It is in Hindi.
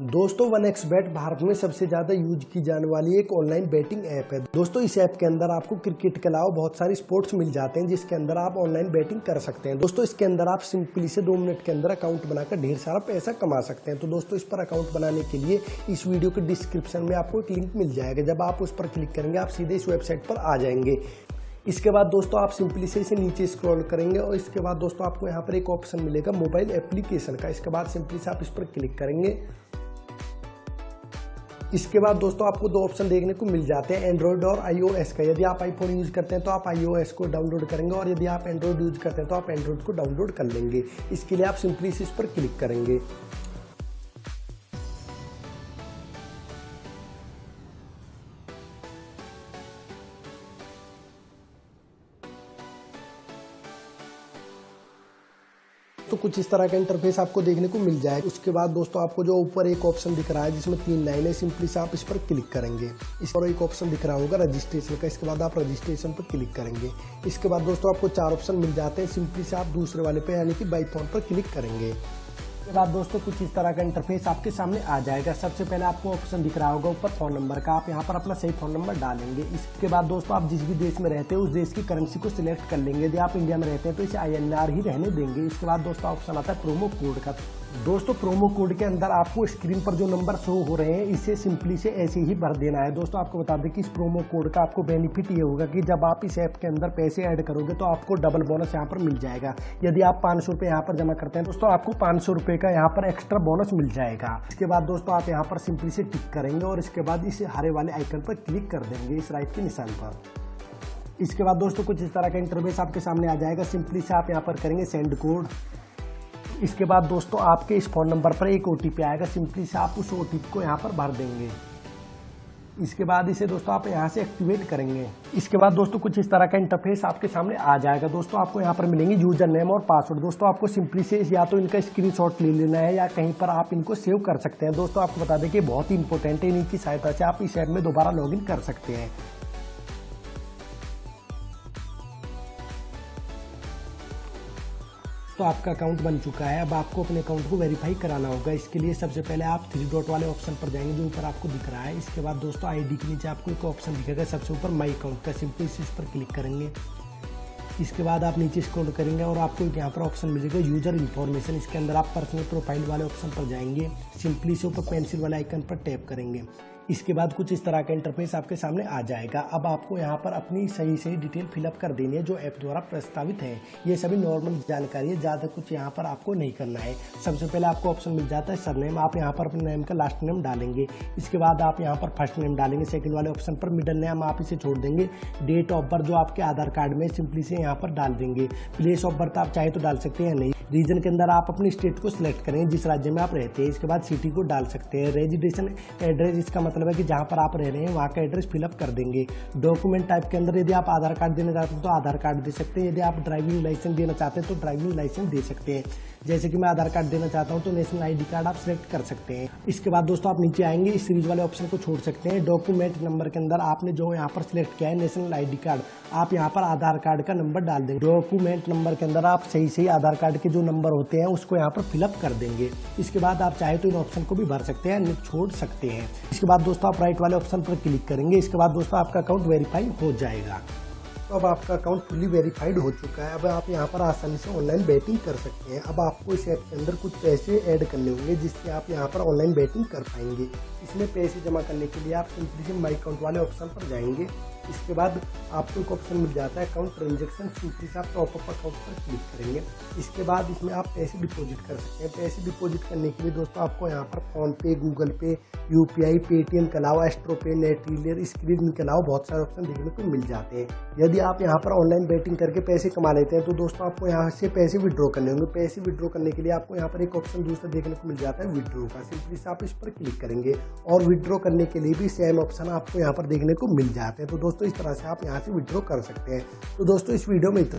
दोस्तों वन एक्स बैट भारत में सबसे ज़्यादा यूज़ की जाने वाली एक ऑनलाइन बैटिंग ऐप है। दोस्तों, इस ऐप के अंदर आपको क्रिकेट के अलावा बहुत सारे स्पोर्ट्स मिल जाते हैं, जिसके अंदर आप ऑनलाइन बैटिंग कर सकते हैं। दोस्तों, इसके अंदर आप सिंपली से दो मिनट के अंदर अकाउंट बनाकर ढेर सारा पैसा कमा सकते हैं। तो दोस्तों, इस पर अकाउंट बनाने के लिए इस वीडियो के डिस्क्रिप्शन में आपको एक लिंक मिल जाएगा। जब आप उस पर क्लिक करेंगे, आप सीधे इस वेबसाइट पर आ जाएँगे। इसके बाद दोस्तों, आप सिंपली से इसे नीचे स्क्रॉल करेंगे और इसके बाद दोस्तों, आपको यहाँ पर एक ऑप्शन मिलेगा मोबाइल एप्लीकेशन का। इसके बाद सिंपली से आप इस पर क्लिक करेंगे। इसके बाद दोस्तों आपको दो ऑप्शन देखने को मिल जाते हैं एंड्रॉइड और आईओएस का। यदि आप आईफोन यूज़ करते हैं तो आप आईओएस को डाउनलोड करेंगे और यदि आप एंड्रॉइड यूज़ करते हैं तो आप एंड्रॉइड को डाउनलोड कर लेंगे। इसके लिए आप सिंपली इस पर क्लिक करेंगे। तो कुछ इस तरह का इंटरफेस आपको देखने को मिल जाए। उसके बाद दोस्तों, आपको जो ऊपर एक ऑप्शन दिख रहा है, जिसमें तीन लाइन है सिंपली से आप इस पर क्लिक करेंगे। इस पर एक ऑप्शन दिख रहा होगा रजिस्ट्रेशन का। इसके बाद आप रजिस्ट्रेशन पर क्लिक करेंगे। इसके बाद दोस्तों, आपको चार ऑप्शन मिल जाते हैं सिंपली से आप दूसरे वाले पे, यानी कि बाई पर क्लिक करेंगे। उसके बाद दोस्तों कुछ इस तरह का इंटरफेस आपके सामने आ जाएगा। सबसे पहले आपको ऑप्शन दिख रहा होगा ऊपर फ़ोन नंबर का। आप यहाँ पर अपना सही फ़ोन नंबर डालेंगे। इसके बाद दोस्तों आप जिस भी देश में रहते हैं, उस देश की करेंसी को सिलेक्ट कर लेंगे। यदि आप इंडिया में रहते हैं तो इसे आई ही रहने देंगे। इसके बाद दोस्तों ऑप्शन आता है प्रोमो कोड का। दोस्तों प्रोमो कोड के अंदर आपको स्क्रीन पर जो नंबर शो हो रहे हैं, इसे सिंपली से ऐसे ही भर देना है। दोस्तों आपको बता दें कि इस प्रोमो कोड का आपको बेनिफिट ये होगा कि जब आप इस ऐप के अंदर पैसे ऐड करोगे तो आपको डबल बोनस यहाँ पर मिल जाएगा। यदि आप पाँच सौ रुपये यहाँ पर जमा करते हैं, दोस्तों आपको पाँच सौ का यहाँ पर एक्स्ट्रा बोनस मिल जाएगा। इसके बाद दोस्तों आप यहाँ पर सिंपली से टिक करेंगे और इसके बाद इस हरे वाले आइकन पर क्लिक कर देंगे इस राइट के निशान पर। इसके बाद दोस्तों कुछ इस तरह का इंटरव्यूस आपके सामने आ जाएगा। सिंपली से आप यहाँ पर करेंगे सेंड कोड इसके बाद दोस्तों आपके इस फ़ोन नंबर पर एक ओटीपी आएगा। सिंपली से आप उस ओटीपी को यहाँ पर भर देंगे। इसके बाद इसे दोस्तों आप यहाँ से एक्टिवेट करेंगे। इसके बाद दोस्तों कुछ इस तरह का इंटरफेस आपके सामने आ जाएगा। दोस्तों आपको यहाँ पर मिलेंगे यूज़र नेम और पासवर्ड दोस्तों आपको सिंपली से या तो इनका स्क्रीनशॉट ले लेना है या कहीं पर आप इनको सेव कर सकते हैं। दोस्तों आपको बता दें कि बहुत ही इंपॉर्टेंट है। इनकी सहायता से आप इस ऐप में दोबारा लॉगिन कर सकते हैं। तो आपका अकाउंट बन चुका है। अब आपको अपने अकाउंट को वेरीफाई कराना होगा। इसके लिए सबसे पहले आप थ्री डॉट वाले ऑप्शन पर जाएँगे, जो ऊपर आपको दिख रहा है। इसके बाद दोस्तों आईडी के नीचे आपको एक ऑप्शन दिखेगा, सबसे ऊपर माई अकाउंट का। सिंपल इस पर क्लिक करेंगे। इसके बाद आप नीचे स्क्रॉल करेंगे और आपको एक यहाँ पर ऑप्शन मिलेगा यूज़र इन्फॉर्मेशन इसके अंदर आप पर्सनल प्रोफ़ाइल वाले ऑप्शन पर जाएँगे। सिंपली से ऊपर पेंसिल वाले आइकन पर टैप करेंगे। इसके बाद कुछ इस तरह का इंटरफेस आपके सामने आ जाएगा। अब आपको यहाँ पर अपनी सही सही डिटेल फिलअप कर देनी है, जो ऐप द्वारा प्रस्तावित है। ये सभी नॉर्मल जानकारी है, ज़्यादा कुछ यहाँ पर आपको नहीं करना है। सबसे पहले आपको ऑप्शन मिल जाता है सरनेम आप यहाँ पर अपने नेम का लास्ट नेम डालेंगे। इसके बाद आप यहाँ पर फ़र्स्ट नेम डालेंगे। सेकेंड वाले ऑप्शन पर मिडल नेम आप इसे छोड़ देंगे। डेट ऑफ़ बर्थ जो आपके आधार कार्ड में सिंपली से यहाँ पर डाल देंगे। प्लेस ऑफ़ बर्थ आप चाहे तो डाल सकते हैं नहीं। रीजन के अंदर आप अपनी स्टेट को सिलेक्ट करें, जिस राज्य में आप रहते हैं, इसके बाद सिटी को डाल सकते हैं। रेजिडेशन एड्रेस इसका मतलब है कि जहाँ पर आप रह रहे हैं, वहाँ का एड्रेस फिलअप कर देंगे। डॉक्यूमेंट टाइप के अंदर यदि आप आधार कार्ड देना चाहते हैं तो आधार कार्ड दे सकते हैं। यदि आप ड्राइविंग लाइसेंस देना चाहते हैं तो ड्राइविंग लाइसेंस दे सकते हैं। जैसे कि मैं आधार कार्ड देना चाहता हूँ तो नेशनल आईडी कार्ड आप सिलेक्ट कर सकते हैं। इसके बाद दोस्तों आप नीचे आएँगे, इस सीरीज़ वाले ऑप्शन को छोड़ सकते हैं। डॉक्यूमेंट नंबर के अंदर आपने जो यहाँ पर सिलेक्ट किया है नेशनल आईडी कार्ड आप यहाँ पर आधार कार्ड का नंबर डाल देंगे डॉक्यूमेंट नंबर के अंदर आप सही सही आधार कार्ड के जो नंबर होते हैं, उसको यहाँ पर फिलअप कर देंगे। इसके बाद आप चाहे तो इन ऑप्शन को भी भर सकते हैं छोड़ सकते हैं। इसके बाद दोस्तों आप राइट वाले ऑप्शन पर क्लिक करेंगे। इसके बाद दोस्तों आपका अकाउंट वेरीफाई हो जाएगा। तो अब आपका अकाउंट फुली वेरीफाइड हो चुका है। अब आप यहाँ पर आसानी से ऑनलाइन बैटिंग कर सकते हैं। अब आपको इस ऐप के अंदर कुछ पैसे ऐड करने होंगे, जिससे आप यहाँ पर ऑनलाइन बैटिंग कर पाएँगे। इसमें पैसे जमा करने के लिए आप सिंपली से माई अकाउंट वाले ऑप्शन पर जाएँगे। इसके बाद आपको एक ऑप्शन मिल जाता है अकाउंट ट्रांजेक्शन सिंपली से आप टॉप अप अकाउंट पर क्लिक करेंगे। इसके बाद इसमें आप पैसे डिपॉजिट कर सकते हैं। पैसे डिपॉजिट करने के लिए दोस्तों आपको यहाँ पर फ़ोन पे Google Pay U P I Paytm के अलावा एस्ट्रो पे नेट रीलियर स्क्रीन के अलावा बहुत सारे ऑप्शन देखने को मिल जाते हैं। यदि आप यहाँ पर ऑनलाइन बैटिंग करके पैसे कमा लेते हैं तो दोस्तों आपको यहाँ से पैसे विड्रॉ करने होंगे। पैसे विड्रॉ करने के लिए आपको यहाँ पर एक ऑप्शन दूसरा देखने को मिल जाता है विड्रॉ का। सिंपली से आप इस पर क्लिक करेंगे और विड्रॉ करने के लिए भी सेम ऑप्शन आपको यहाँ पर देखने को मिल जाते हैं। तो दोस्तों इस तरह से आप यहाँ से विड्रॉ कर सकते हैं। तो दोस्तों, इस वीडियो में